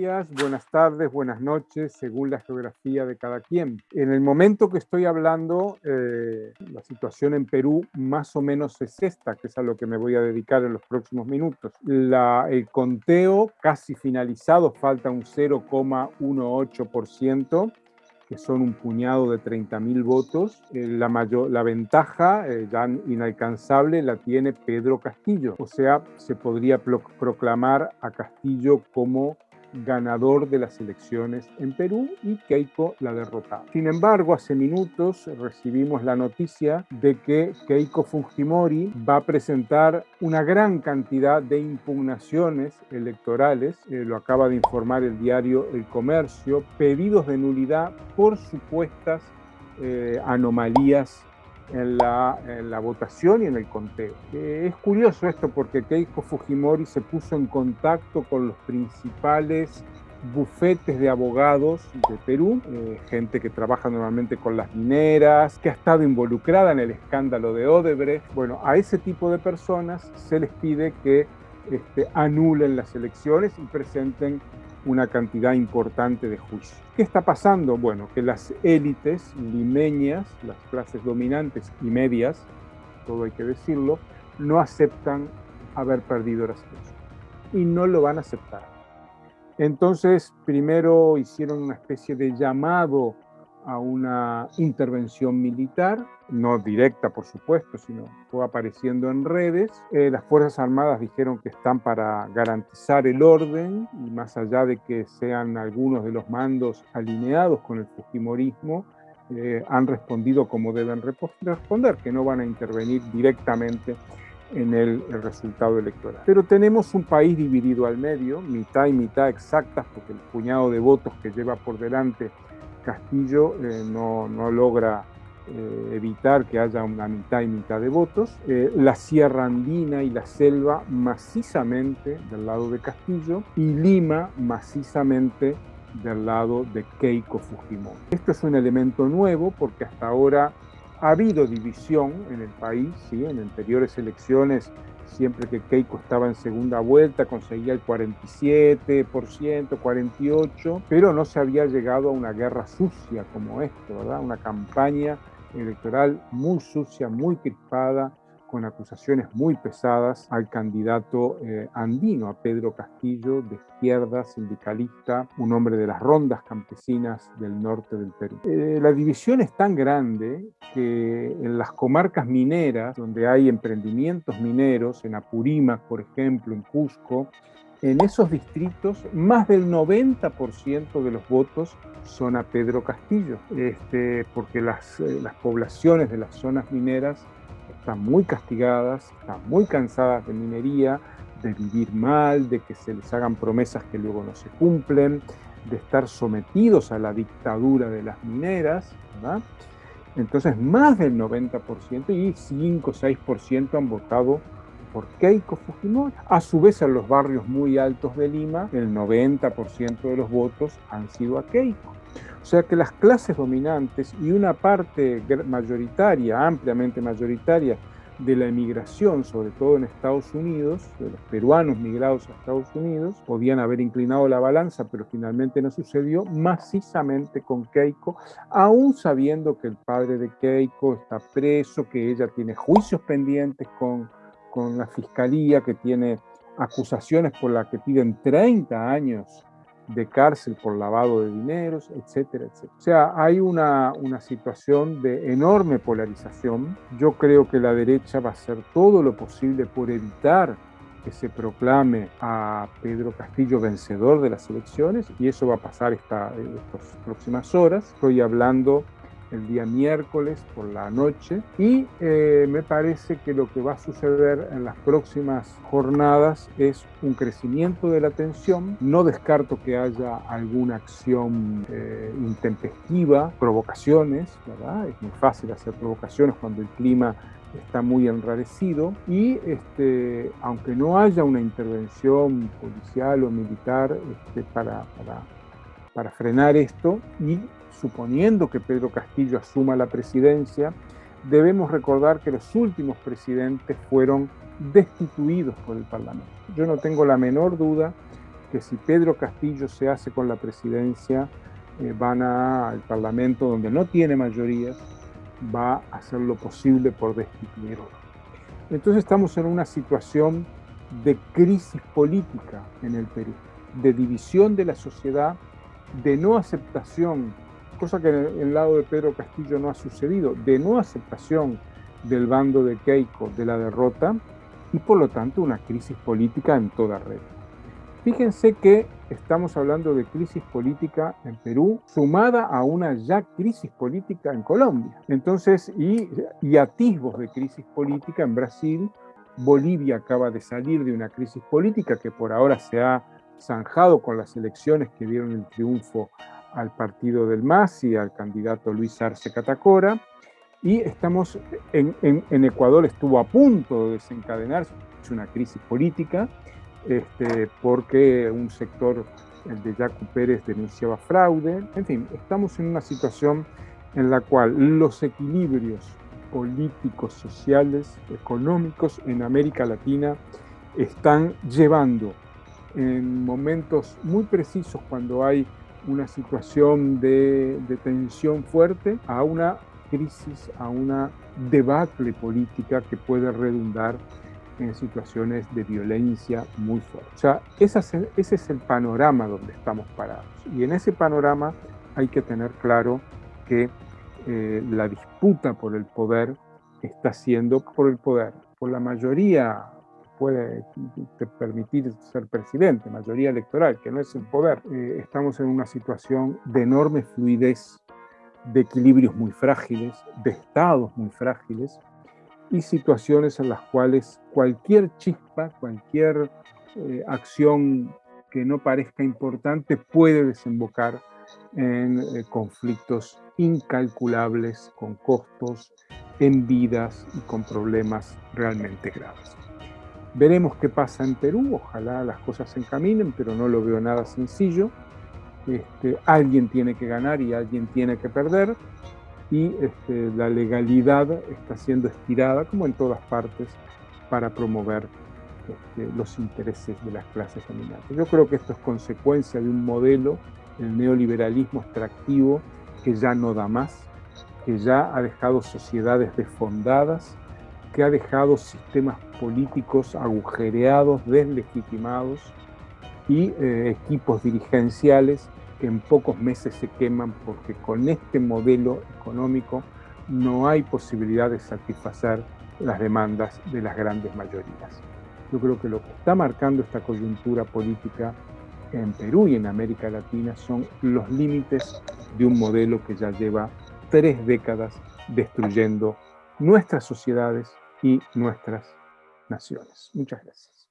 días, buenas tardes, buenas noches, según la geografía de cada quien. En el momento que estoy hablando, eh, la situación en Perú más o menos es esta, que es a lo que me voy a dedicar en los próximos minutos. el conteo casi finalizado, falta un 0,18% que son un puñado de 30.000 votos. Eh, la, mayor, la ventaja, eh, ya inalcanzable, la tiene Pedro Castillo. O sea, se podría proclamar a Castillo como ganador de las elecciones en Perú y Keiko la derrotaba. Sin embargo, hace minutos recibimos la noticia de que Keiko Fujimori va a presentar una gran cantidad de impugnaciones electorales, eh, lo acaba de informar el diario El Comercio, pedidos de nulidad por supuestas eh, anomalías en la, votación y en el conteo. Eh, es curioso esto porque Keiko Fujimori se puso en contacto con los principales bufetes de abogados de Perú, eh, gente que trabaja normalmente con las mineras, que ha estado involucrada en el escándalo de Odebrecht. Bueno, a ese tipo de personas se les pide que este, anulen las elecciones y presenten una cantidad importante de juicios. ¿Qué está pasando? Bueno, que las élites limeñas, las clases dominantes y medias, todo hay que decirlo, no aceptan haber perdido las elecciones y no lo van a aceptar. Entonces, primero hicieron una especie de llamado a una intervención militar, no directa por supuesto, sino fue apareciendo en redes. Eh, las Fuerzas Armadas dijeron que están para garantizar el orden y más allá de que sean algunos de los mandos alineados con el Fujimorismo, eh, han respondido como deben responder, que no van a intervenir directamente en el, el, resultado electoral. Pero tenemos un país dividido al medio, mitad y mitad exactas, porque el puñado de votos que lleva por delante Castillo eh, no, logra eh, evitar que haya una mitad y mitad de votos. Eh, la Sierra Andina y la selva macizamente del lado de Castillo y Lima macizamente del lado de Keiko Fujimori. Esto es un elemento nuevo porque hasta ahora ha habido división en el país, ¿sí? en anteriores elecciones siempre que Keiko estaba en segunda vuelta conseguía el 47%, 48%, pero no se había llegado a una guerra sucia como esto, ¿verdad? Una campaña electoral muy sucia, muy crispada, con acusaciones muy pesadas al candidato eh, andino, a Pedro Castillo, de izquierda, sindicalista, un hombre de las rondas campesinas del norte del Perú. Eh, la división es tan grande que en las comarcas mineras, donde hay emprendimientos mineros, en Apurímac, por ejemplo, en Cusco, en esos distritos más del 90% de los votos son a Pedro Castillo, este, porque las, eh, las poblaciones de las zonas mineras están muy castigadas, están muy cansadas de minería, de vivir mal, de que se les hagan promesas que luego no se cumplen, de estar sometidos a la dictadura de las mineras. Entonces más del 90% y 5 o 6% han votado por Keiko Fujimori. A su vez en los barrios muy altos de Lima, el 90% de los votos han sido a Keiko. O sea que las clases dominantes y una parte mayoritaria, ampliamente mayoritaria, de la emigración, sobre todo en Estados Unidos, de los peruanos migrados a Estados Unidos, podían haber inclinado la balanza, pero finalmente no sucedió, macizamente con Keiko, aún sabiendo que el padre de Keiko está preso, que ella tiene juicios pendientes con, con la fiscalía, que tiene acusaciones por las que piden 30 años de cárcel por lavado de dineros, etcétera, etcétera. O sea, hay una, una situación de enorme polarización. Yo creo que la derecha va a hacer todo lo posible por evitar que se proclame a Pedro Castillo vencedor de las elecciones y eso va a pasar esta, estas próximas horas. Estoy hablando el día miércoles por la noche y eh, me parece que lo que va a suceder en las próximas jornadas es un crecimiento de la tensión. No descarto que haya alguna acción eh, intempestiva, provocaciones, ¿verdad? Es muy fácil hacer provocaciones cuando el clima está muy enrarecido y este, aunque no haya una intervención policial o militar este, para, para, para frenar esto y suponiendo que Pedro Castillo asuma la presidencia, debemos recordar que los últimos presidentes fueron destituidos por el Parlamento. Yo no tengo la menor duda que si Pedro Castillo se hace con la presidencia, eh, van al Parlamento donde no tiene mayorías, va a hacer lo posible por destituirlo. Entonces estamos en una situación de crisis política en el Perú, de división de la sociedad, de no aceptación, cosa que en el lado de Pedro Castillo no ha sucedido, de no aceptación del bando de Keiko de la derrota y por lo tanto una crisis política en toda red. Fíjense que estamos hablando de crisis política en Perú, sumada a una ya crisis política en Colombia. Entonces, y, y atisbos de crisis política en Brasil. Bolivia acaba de salir de una crisis política que por ahora se ha zanjado con las elecciones que dieron el triunfo al partido del MAS y al candidato Luis Arce Catacora. Y estamos en, en, en Ecuador estuvo a punto de desencadenarse una crisis política este, porque un sector, el de Jaco Pérez, denunciaba fraude. En fin, estamos en una situación en la cual los equilibrios políticos, sociales, económicos en América Latina están llevando en momentos muy precisos cuando hay una situación de, tensión fuerte a una crisis, a una debacle política que puede redundar en situaciones de violencia muy fuerte. O sea, ese es el panorama donde estamos parados. Y en ese panorama hay que tener claro que eh, la disputa por el poder está siendo por el poder, por la mayoría puede permitir ser presidente, mayoría electoral, que no es el poder. Eh, estamos en una situación de enorme fluidez, de equilibrios muy frágiles, de estados muy frágiles, y situaciones en las cuales cualquier chispa, cualquier eh, acción que no parezca importante puede desembocar en eh, conflictos incalculables, con costos, en vidas y con problemas realmente graves. Veremos qué pasa en Perú, ojalá las cosas se encaminen, pero no lo veo nada sencillo. Este, alguien tiene que ganar y alguien tiene que perder y este, la legalidad está siendo estirada, como en todas partes, para promover este, los intereses de las clases dominantes. Yo creo que esto es consecuencia de un modelo, el neoliberalismo extractivo, que ya no da más, que ya ha dejado sociedades desfondadas, que ha dejado sistemas políticos agujereados, deslegitimados y eh, equipos dirigenciales que en pocos meses se queman porque con este modelo económico no hay posibilidad de satisfacer las demandas de las grandes mayorías. Yo creo que lo que está marcando esta coyuntura política en Perú y en América Latina son los límites de un modelo que ya lleva tres décadas destruyendo nuestras sociedades y nuestras naciones. Muchas gracias.